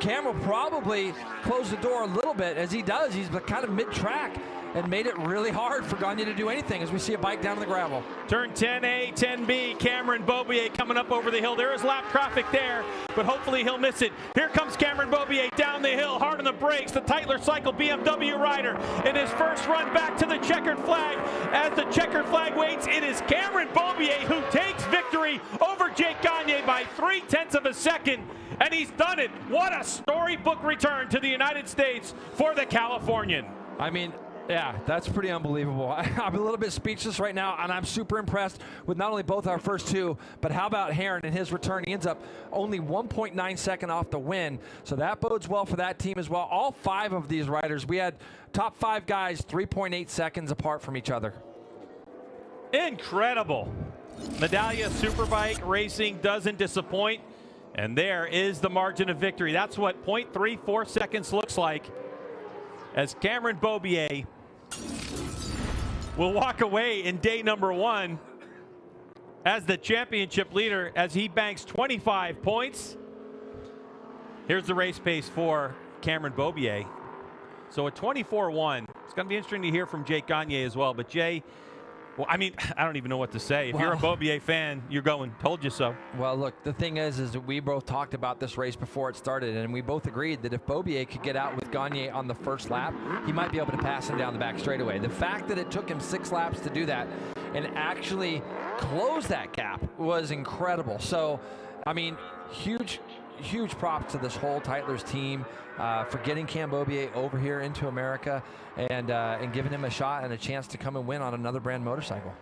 Cam will probably closed the door a little bit. As he does, he's kind of mid-track. and made it really hard for Gagne to do anything as we see a bike down in the gravel. Turn 10A, 10B, Cameron Beaubier coming up over the hill. There is lap traffic there, but hopefully he'll miss it. Here comes Cameron Beaubier down the hill, hard on the brakes. The Tytler Cycle BMW rider in his first run back to the checkered flag. As the checkered flag waits, it is Cameron Beaubier who takes victory over Jake Gagne by three tenths of a second and he's done it. What a storybook return to the United States for the Californian. I mean, yeah, that's pretty unbelievable. I, am a little bit speechless right now, and I'm super impressed with not only both our first two, but how about Herrin and his return? He ends up only 1.9 second off the win, so that bodes well for that team as well. All five of these riders, we had top five guys 3.8 seconds apart from each other. Incredible. Medallia Superbike Racing doesn't disappoint. And there is the margin of victory. That's what 0.34 seconds looks like as Cameron Beaubier will walk away in day number one as the championship leader as he banks 25 points. Here's the race pace for Cameron Beaubier. So a 24-1. It's going to be interesting to hear from Jake Gagne as well. But Jay, well, I mean, I don't even know what to say. If well, you're a Beaubier fan, you're going, told you so. Well, look, the thing is, is that we both talked about this race before it started, and we both agreed that if Beaubier could get out with Gagne on the first lap, he might be able to pass him down the back straightaway. The fact that it took him six laps to do that and actually close that gap was incredible. So, I mean, huge, huge props to this whole Tytler's team uh, for getting Cam Beaubier over here into America and, uh, and giving him a shot and a chance to come and win on another brand motorcycle.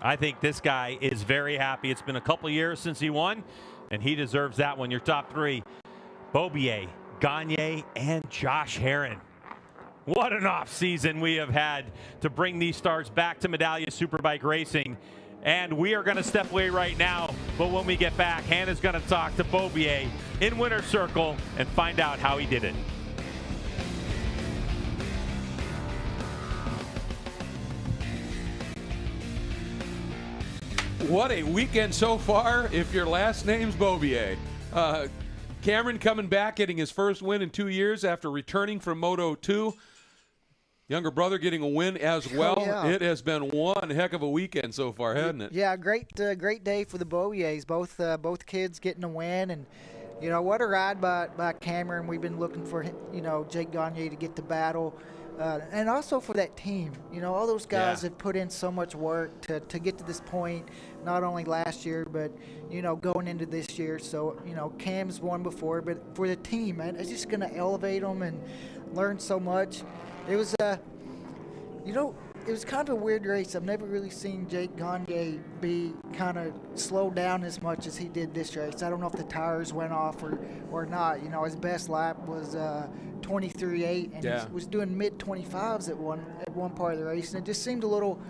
I think this guy is very happy. It's been a couple years since he won, and he deserves that one. Your top three, Beaubier, Gagne, and Josh Herrin. What an off season we have had to bring these stars back to Medallia Superbike Racing. And we are going to step away right now. But when we get back, Hannah's going to talk to Beaubier in Winter Circle and find out how he did it. What a weekend so far if your last name's Beaubier. Uh, Cameron coming back, getting his first win in two years after returning from Moto 2 younger brother getting a win as oh, well. Oh, yeah. It has been one heck of a weekend so far, hasn't it? Yeah, great, uh, great day for the Beaubiers. Both, uh, both kids getting a win, and you know what a ride by by Cameron. We've been looking for you know Jake Gagne to get the battle. Uh, and also for that team, you know, all those guys yeah. have put in so much work to, to get to this point, not only last year, but, you know, going into this year. So, you know, Cam's won before, but for the team, man, it's just going to elevate them and learn so much. It was a, uh, you know, it was kind of a weird race. I've never really seen Jake Gagne be kind of slowed down as much as he did this race. I don't know if the tires went off or, or not. You know, his best lap was uh, 23.8, and yeah. he was doing mid 25s at one at one part of the race, and it just seemed a little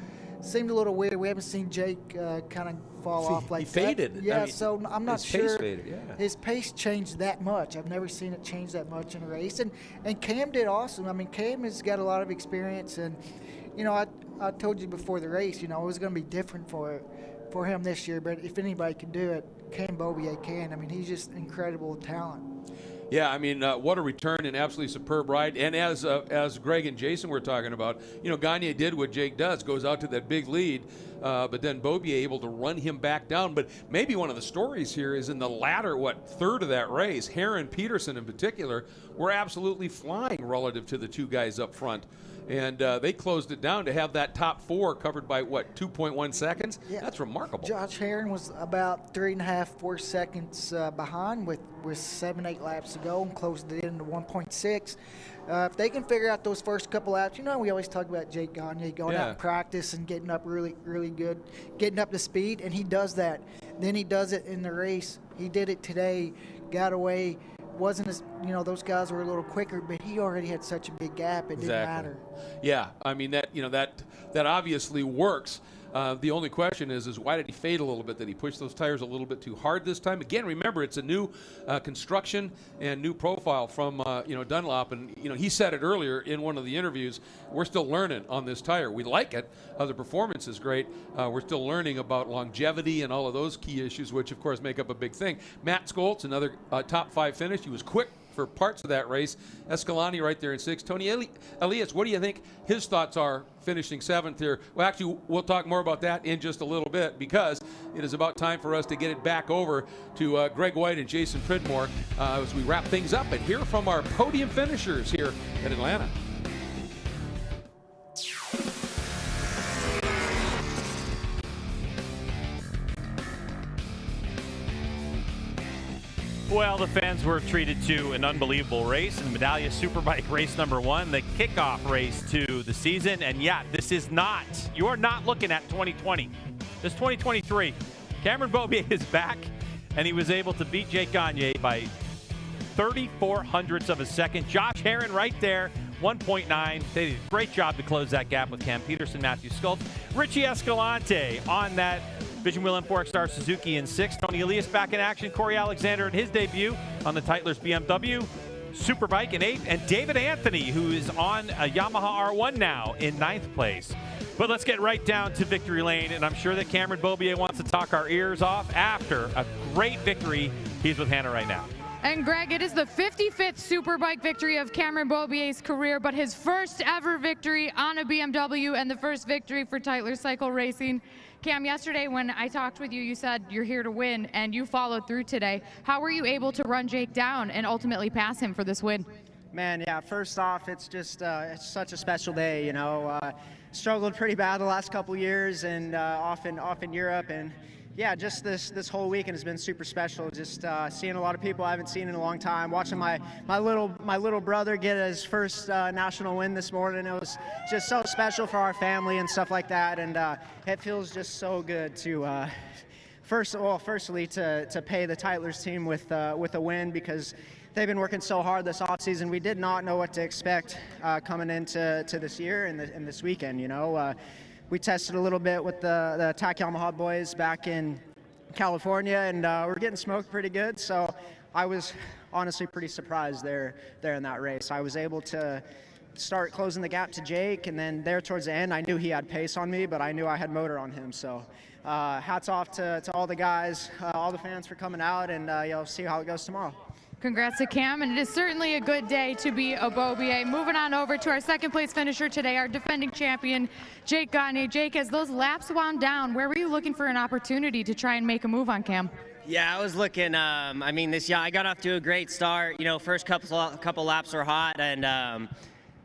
seemed a little weird. We haven't seen Jake uh, kind of fall See, off like he faded. That. Yeah, I mean, so I'm not his sure pace faded, yeah. his pace changed that much. I've never seen it change that much in a race. And and Cam did awesome. I mean, Cam has got a lot of experience, and you know, I I told you before the race, you know, it was going to be different for for him this year. But if anybody can do it, Cam Beaubier can. I mean, he's just incredible talent. Yeah, I mean, uh, what a return and absolutely superb ride. And as uh, as Greg and Jason were talking about, you know, Gagne did what Jake does, goes out to that big lead, uh, but then Beaubier able to run him back down. But maybe one of the stories here is in the latter, what, third of that race, Herrin Petersen in particular, were absolutely flying relative to the two guys up front and uh, they closed it down to have that top four covered by what 2.1 seconds. Yeah. That's remarkable. Josh Herrin was about three and a half, four seconds uh, behind with with seven, eight laps to go, and closed it in into 1.6. Uh, if they can figure out those first couple laps, you know, we always talk about Jake Gagne going yeah. out and practice and getting up really, really good, getting up to speed, and he does that. Then he does it in the race. He did it today, got away wasn't as you know those guys were a little quicker, but he already had such a big gap it exactly. didn't matter. Yeah, I mean that you know that that obviously works. Uh, the only question is, is why did he fade a little bit? Did he push those tires a little bit too hard this time? Again, remember it's a new uh, construction and new profile from uh, you know Dunlop, and you know he said it earlier in one of the interviews. We're still learning on this tire. We like it. Uh, the performance is great. Uh, we're still learning about longevity and all of those key issues, which of course make up a big thing. Matt Scholtz, another uh, top five finish. He was quick for parts of that race. Escalante right there in sixth. Toni Eli- Elias, what do you think his thoughts are finishing seventh here? Well, actually, we'll talk more about that in just a little bit because it is about time for us to get it back over to uh, Greg White and Jason Pridmore uh, as we wrap things up and hear from our podium finishers here at Atlanta. Well, the fans were treated to an unbelievable race in Medallia Superbike race number one, the kickoff race to the season. And yeah, this is not, you are not looking at 2020. This 2023. Cameron Beaubier is back, and he was able to beat Jake Gagne by 34 hundredths of a second. Josh Herrin right there, 1.9. They did a great job to close that gap with Cam Petersen, Matthew Scholtz. Richie Escalante on that Vision Wheel M4 ECSTAR Suzuki in sixth. Toni Elias back in action. Corey Alexander in his debut on the Tytler's BMW. Superbike in eighth. And David Anthony, who is on a Yamaha R1 now in ninth place. But let's get right down to victory lane. And I'm sure that Cameron Beaubier wants to talk our ears off after a great victory. He's with Hannah right now. And Greg, it is the 55th Superbike victory of Cameron Beaubier's career, but his first ever victory on a BMW and the first victory for Tytler Cycle Racing. Cam, yesterday when I talked with you, you said you're here to win, and you followed through today. How were you able to run Jake down and ultimately pass him for this win? Man, yeah, first off, it's just uh, it's such a special day, you know. Uh, struggled pretty bad the last couple years and uh, off, in, off in Europe, and yeah, just this this whole weekend has been super special. Just uh, seeing a lot of people I haven't seen in a long time. Watching my my little my little brother get his first uh, national win this morning. It was just so special for our family and stuff like that. And uh, it feels just so good to. Uh, first, well, firstly, to, to pay the Tytler's team with uh, with a win because they've been working so hard this offseason. We did not know what to expect uh, coming into to this year and, the, and this weekend. You know, we tested a little bit with the, the TAC Yamaha boys back in California, and uh, we're getting smoked pretty good. So I was honestly pretty surprised there, there in that race. I was able to start closing the gap to Jake, and then there towards the end, I knew he had pace on me, but I knew I had motor on him. So uh, hats off to, to all the guys, uh, all the fans for coming out, and uh, you'll see how it goes tomorrow. Congrats to Cam, and it is certainly a good day to be a Beaubier. Moving on over to our second place finisher today, our defending champion, Jake Gagne. Jake, as those laps wound down, where were you looking for an opportunity to try and make a move on Cam? Yeah, I was looking. Um, I mean, this yeah, I got off to a great start. You know, first couple couple laps were hot, and um,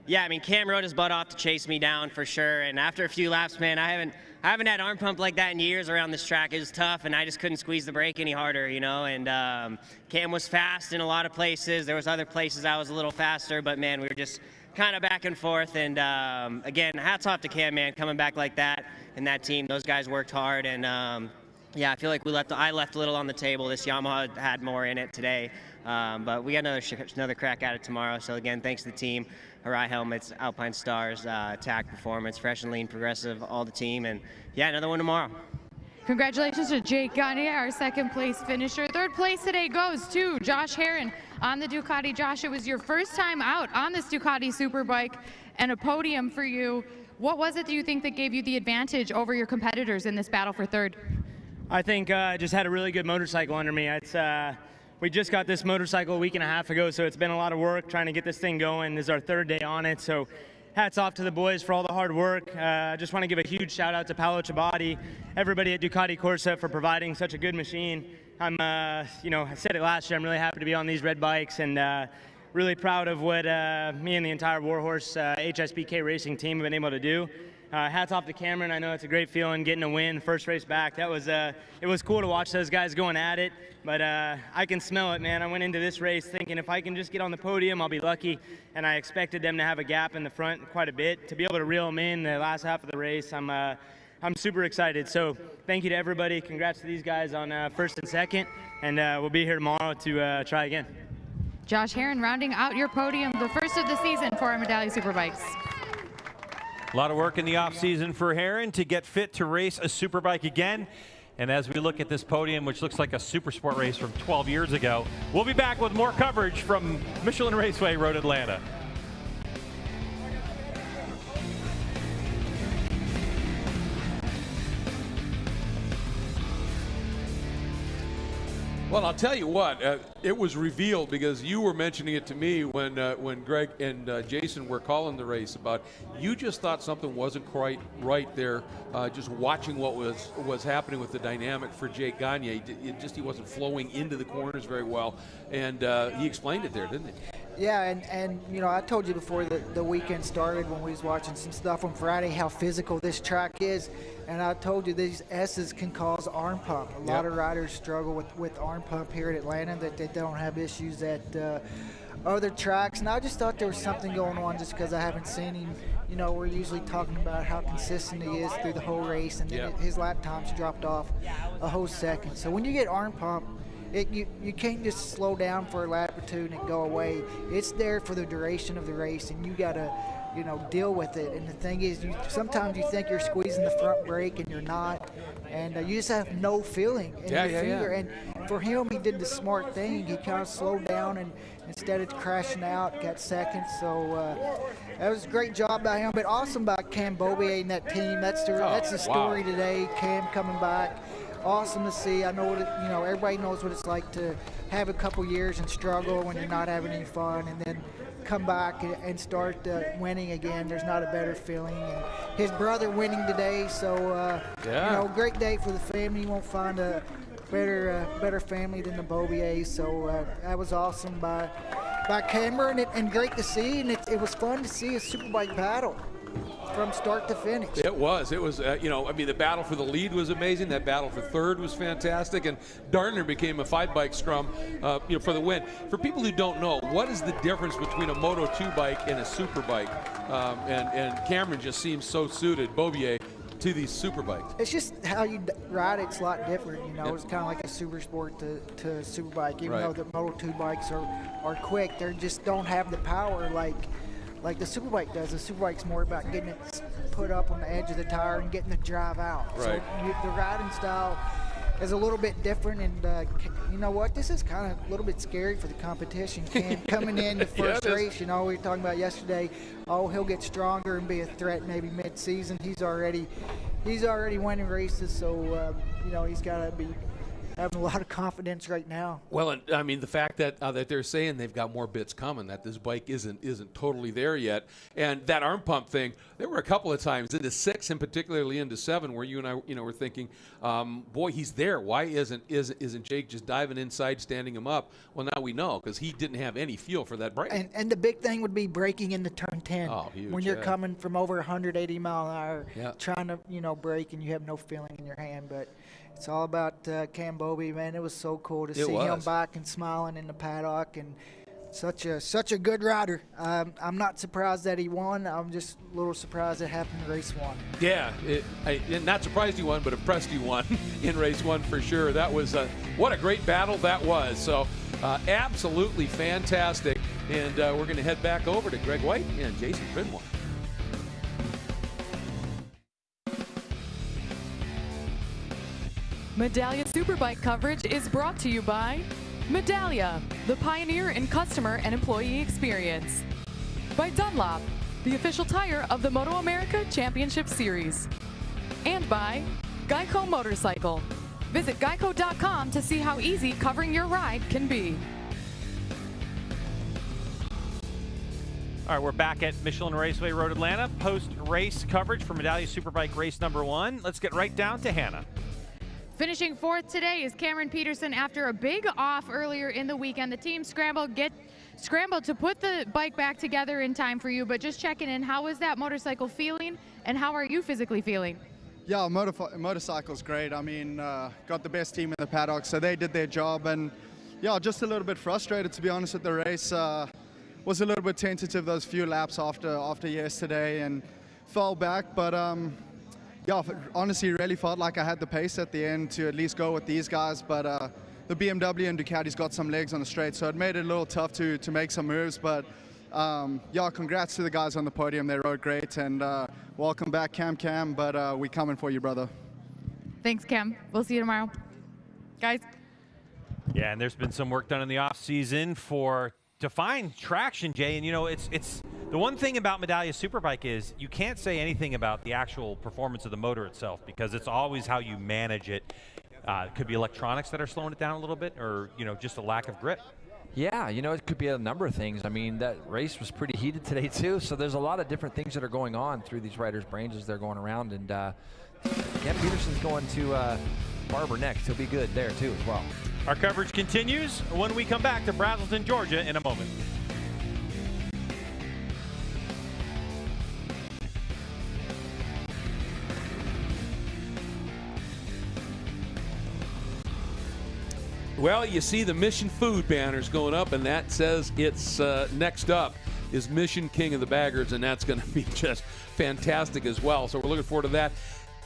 yeah, I mean, Cam rode his butt off to chase me down for sure. And after a few laps, man, I haven't I haven't had arm pump like that in years around this track. It was tough, and I just couldn't squeeze the brake any harder, you know. And um, Cam was fast in a lot of places. There was other places I was a little faster, but man, we were just kind of back and forth. And um, again, hats off to Cam, man, coming back like that and that team. Those guys worked hard, and um, yeah, I feel like we left. I left a little on the table. This Yamaha had more in it today, um, but we got another another crack at it tomorrow. So again, thanks to the team. Arai Helmets, Alpinestars, uh, TAC Performance, Fresh and Lean Progressive, all the team, and yeah, another one tomorrow. Congratulations to Jake Gagne, our second place finisher. Third place today goes to Josh Herrin on the Ducati. Josh, it was your first time out on this Ducati Superbike and a podium for you. What was it that you think that gave you the advantage over your competitors in this battle for third? I think uh, I just had a really good motorcycle under me. It's uh, we just got this motorcycle a week and a half ago, so it's been a lot of work trying to get this thing going. This is our third day on it, so hats off to the boys for all the hard work. Uh, I just want to give a huge shout out to Paolo Ciabatti, everybody at Ducati Corse for providing such a good machine. I'm, uh, you know, I said it last year, I'm really happy to be on these red bikes and uh, really proud of what uh, me and the entire Warhorse HSBK uh, racing team have been able to do. Uh, hats off to Cameron. I know it's a great feeling getting a win, first race back. That was uh, it was cool to watch those guys going at it. But uh, I can smell it, man. I went into this race thinking if I can just get on the podium, I'll be lucky. And I expected them to have a gap in the front quite a bit. To be able to reel them in the last half of the race, I'm uh, I'm super excited. So thank you to everybody. Congrats to these guys on uh, first and second. And uh, we'll be here tomorrow to try again. Josh Herrin rounding out your podium, the first of the season for our Medallia Superbikes. A lot of work in the offseason for Herrin to get fit to race a superbike again. And as we look at this podium, which looks like a super sport race from 12 years ago, we'll be back with more coverage from Michelin Raceway Road Atlanta. Well, I'll tell you what, uh, it was revealed because you were mentioning it to me when uh, when Greg and uh, Jason were calling the race about you just thought something wasn't quite right there. Uh, just watching what was was happening with the dynamic for Jake Gagne, it just he wasn't flowing into the corners very well, and uh, he explained it there, didn't he? Yeah, and, and you know, I told you before the, the weekend started when we was watching some stuff on Friday how physical this track is. And I told you these S's can cause arm pump. A lot of riders struggle with, with arm pump here at Atlanta that they don't have issues at uh, other tracks. And I just thought there was something going on just because I haven't seen him. You know, we're usually talking about how consistent he is through the whole race, and then Yeah. his lap times dropped off a whole second. So when you get arm pump, it, you, you can't just slow down for a lap or two and it go away. It's there for the duration of the race, and you got to, you know, deal with it. And the thing is, you sometimes you think you're squeezing the front brake and you're not, and uh, you just have no feeling in Yeah, your yeah, yeah. finger. And for him, he did the smart thing. He kind of slowed down and instead of crashing out, got second. So uh, that was a great job by him, but awesome by Cam Beaubier and that team. That's the Oh, that's the wow. story today. Cam coming back awesome to see. I know what it, you know. Everybody knows what it's like to have a couple years and struggle when you're not having any fun, and then come back and, start uh, winning again. There's not a better feeling. And his brother winning today, so uh, Yeah. you know, great day for the family. You won't find a better uh, better family than the Beaubiers. So uh, that was awesome by by Cameron, and, and great to see. And it, it was fun to see a superbike battle from start to finish. It was. It was. Uh, you know, I mean, the battle for the lead was amazing. That battle for third was fantastic, and Darner became a five-bike scrum, uh, you know, for the win. For people who don't know, what is the difference between a Moto 2 bike and a super bike? Um, and and Cameron just seems so suited, Beaubier, to these super bikes. It's just how you ride it's a lot different. You know, Yep. it's kind of like a super sport to, to super bike. Even Right. though the Moto 2 bikes are, are quick, they just don't have the power like like the super bike does. The super bike's more about getting it put up on the edge of the tire and getting the drive out. Right. So you, the riding style is a little bit different. And uh, you know what? This is kind of a little bit scary for the competition. Cam coming in the first is. race, you know, we were talking about yesterday. Oh, he'll get stronger and be a threat maybe mid-season. He's already, he's already winning races, so uh, you know he's got to be having a lot of confidence right now. Well, I mean the fact that uh, that they're saying they've got more bits coming, that this bike isn't isn't totally there yet, and that arm pump thing. There were a couple of times into six, and particularly into seven, where you and I, you know, were thinking, um, boy, he's there. Why isn't isn't isn't Jake just diving inside, standing him up? Well, now we know because he didn't have any feel for that brake. And and the big thing would be braking into turn 10. Oh, huge, when you're yeah. coming from over 180 mile an hour, Yeah. trying to you know brake and you have no feeling in your hand, but. It's all about uh, Cam Beaubier, man. It was so cool to It see him was. back and smiling in the paddock, and such a such a good rider. Um, I'm not surprised that he won. I'm just a little surprised it happened in race one. Yeah, it, I, not surprised you won, but impressed you won in race one for sure. That was uh, what a great battle that was. So uh, absolutely fantastic. And uh, we're going to head back over to Greg White and Jason Pridmore. Medallia Superbike coverage is brought to you by Medallia, the pioneer in customer and employee experience. By Dunlop, the official tire of the Moto America Championship Series. And by Geico Motorcycle. Visit geico.com to see how easy covering your ride can be. All right, we're back at Michelin Raceway Road Atlanta. Post race coverage for Medallia Superbike race number one. Let's get right down to Hannah. Finishing fourth today is Cameron Petersen after a big off earlier in the weekend. The team scrambled get scrambled to put the bike back together in time for you, but just checking in, how is that motorcycle feeling and how are you physically feeling? Yeah, motor- motorcycle's great. I mean, uh, got the best team in the paddock, so they did their job. And yeah, just a little bit frustrated to be honest with the race. Uh, was a little bit tentative those few laps after after yesterday and fell back. But um, yeah, honestly, really felt like I had the pace at the end to at least go with these guys. But uh, the BMW and Ducati's got some legs on the straight, so it made it a little tough to to make some moves. But um, yeah, congrats to the guys on the podium. They rode great, and uh, welcome back, Cam Cam. But uh, we coming for you, brother. Thanks, Cam. We'll see you tomorrow. Guys, Yeah, and there's been some work done in the off season for to find traction, Jay. And you know, it's it's the one thing about Medallia Superbike is you can't say anything about the actual performance of the motor itself because it's always how you manage it. Uh, it could be electronics that are slowing it down a little bit, or you know, just a lack of grip. Yeah, you know, it could be a number of things. I mean, that race was pretty heated today too, so there's a lot of different things that are going on through these riders' brains as they're going around. And uh, Cam Petersen's going to uh, Barber next. He'll be good there too as well. Our coverage continues when we come back to Braselton, Georgia in a moment. Well, you see the Mission Food banners going up, and that says it's uh, next up is Mission King of the Baggers, and that's going to be just fantastic as well. So we're looking forward to that.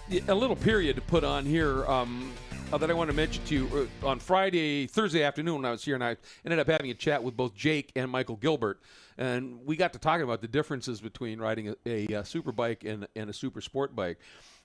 A little period to put on here um, uh, that I want to mention to you uh, on Friday, Thursday afternoon when I was here, and I ended up having a chat with both Jake and Michael Gilbert, and we got to talking about the differences between riding a, a, a super bike and, and a super sport bike.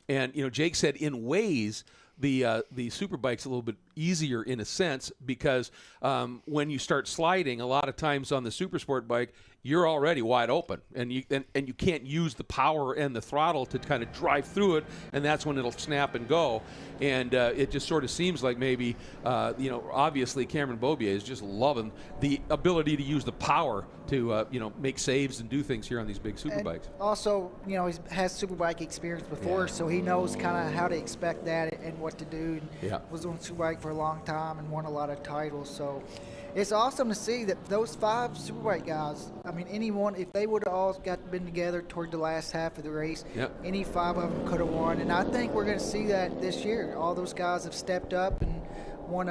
And you know, Jake said in ways the uh, the super bike's a little bit easier in a sense because um, when you start sliding, a lot of times on the super sport bike, you're already wide open, and you and, and you can't use the power and the throttle to kind of drive through it, and that's when it'll snap and go. And uh, it just sort of seems like maybe uh, you know, obviously Cameron Beaubier is just loving the ability to use the power to uh, you know make saves and do things here on these big super bikes. Also, you know, he has super bike experience before, so he knows kind of how to expect that and what to do. And Yeah. Was on superbike for a long time and won a lot of titles. So it's awesome to see that those five superbike guys. I mean, anyone if they would have all got been together toward the last half of the race, Yep. any five of them could have won. And I think we're going to see that this year. All those guys have stepped up and